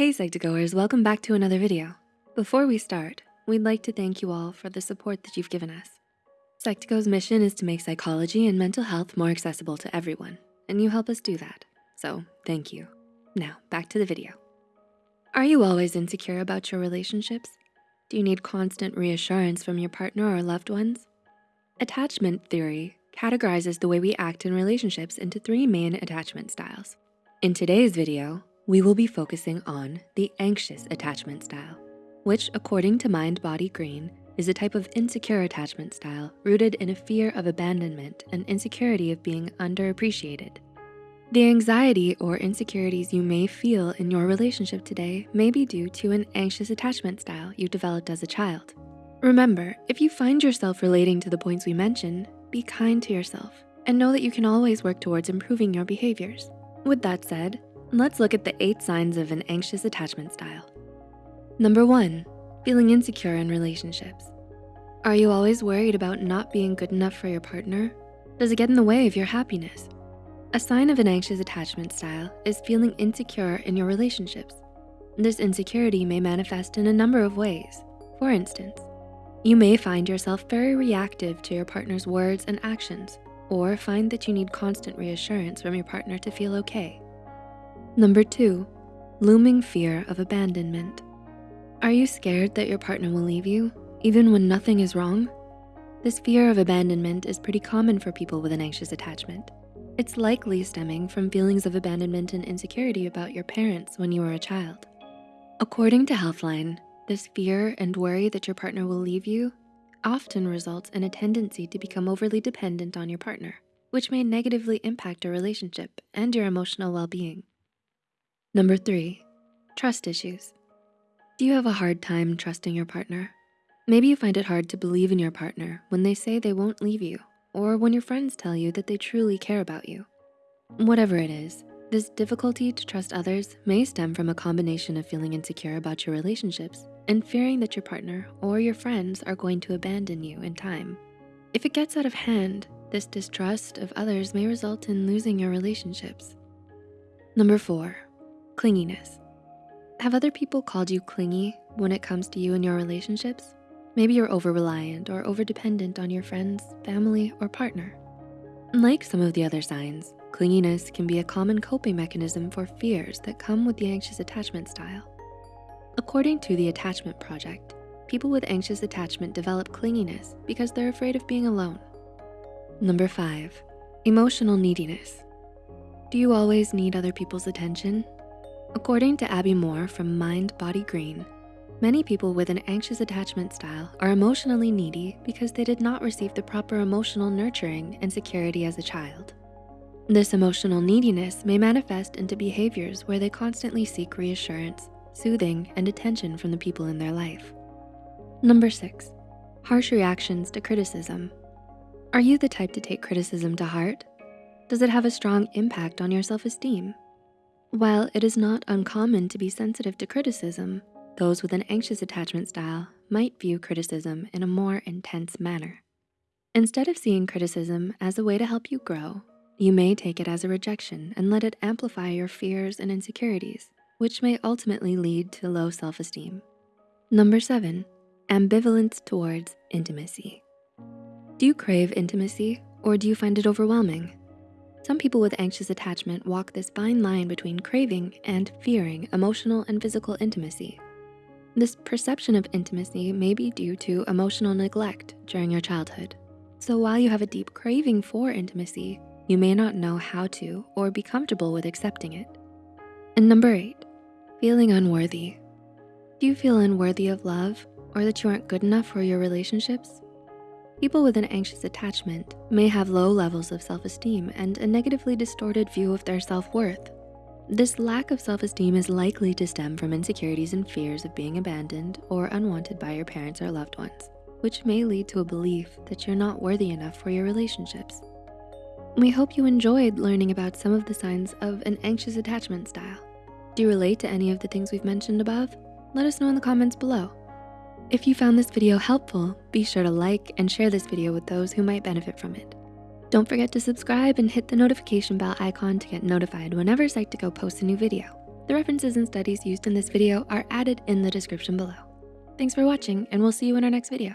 Hey Psych2Goers, welcome back to another video. Before we start, we'd like to thank you all for the support that you've given us. Psych2Go's mission is to make psychology and mental health more accessible to everyone, and you help us do that, so thank you. Now, back to the video. Are you always insecure about your relationships? Do you need constant reassurance from your partner or loved ones? Attachment theory categorizes the way we act in relationships into three main attachment styles. In today's video, we will be focusing on the anxious attachment style, which according to Mind Body Green, is a type of insecure attachment style rooted in a fear of abandonment and insecurity of being underappreciated. The anxiety or insecurities you may feel in your relationship today may be due to an anxious attachment style you developed as a child. Remember, if you find yourself relating to the points we mentioned, be kind to yourself and know that you can always work towards improving your behaviors. With that said, Let's look at the eight signs of an anxious attachment style. Number one, feeling insecure in relationships. Are you always worried about not being good enough for your partner? Does it get in the way of your happiness? A sign of an anxious attachment style is feeling insecure in your relationships. This insecurity may manifest in a number of ways. For instance, you may find yourself very reactive to your partner's words and actions, or find that you need constant reassurance from your partner to feel okay. Number two, looming fear of abandonment. Are you scared that your partner will leave you, even when nothing is wrong? This fear of abandonment is pretty common for people with an anxious attachment. It's likely stemming from feelings of abandonment and insecurity about your parents when you were a child. According to Healthline, this fear and worry that your partner will leave you often results in a tendency to become overly dependent on your partner, which may negatively impact your relationship and your emotional well-being. Number three, trust issues. Do you have a hard time trusting your partner? Maybe you find it hard to believe in your partner when they say they won't leave you or when your friends tell you that they truly care about you. Whatever it is, this difficulty to trust others may stem from a combination of feeling insecure about your relationships and fearing that your partner or your friends are going to abandon you in time. If it gets out of hand, this distrust of others may result in losing your relationships. Number four, Clinginess. Have other people called you clingy when it comes to you and your relationships? Maybe you're over-reliant or over-dependent on your friends, family, or partner. Like some of the other signs, clinginess can be a common coping mechanism for fears that come with the anxious attachment style. According to the Attachment Project, people with anxious attachment develop clinginess because they're afraid of being alone. Number five, emotional neediness. Do you always need other people's attention? According to Abby Moore from Mind Body Green, many people with an anxious attachment style are emotionally needy because they did not receive the proper emotional nurturing and security as a child. This emotional neediness may manifest into behaviors where they constantly seek reassurance, soothing, and attention from the people in their life. Number six, harsh reactions to criticism. Are you the type to take criticism to heart? Does it have a strong impact on your self-esteem? While it is not uncommon to be sensitive to criticism, those with an anxious attachment style might view criticism in a more intense manner. Instead of seeing criticism as a way to help you grow, you may take it as a rejection and let it amplify your fears and insecurities, which may ultimately lead to low self-esteem. Number seven, ambivalence towards intimacy. Do you crave intimacy or do you find it overwhelming? Some people with anxious attachment walk this fine line between craving and fearing emotional and physical intimacy. This perception of intimacy may be due to emotional neglect during your childhood. So while you have a deep craving for intimacy, you may not know how to or be comfortable with accepting it. And number eight, feeling unworthy. Do you feel unworthy of love or that you aren't good enough for your relationships? People with an anxious attachment may have low levels of self-esteem and a negatively distorted view of their self-worth. This lack of self-esteem is likely to stem from insecurities and fears of being abandoned or unwanted by your parents or loved ones, which may lead to a belief that you're not worthy enough for your relationships. We hope you enjoyed learning about some of the signs of an anxious attachment style. Do you relate to any of the things we've mentioned above? Let us know in the comments below. If you found this video helpful, be sure to like and share this video with those who might benefit from it. Don't forget to subscribe and hit the notification bell icon to get notified whenever Psych2Go posts a new video. The references and studies used in this video are added in the description below. Thanks for watching and we'll see you in our next video.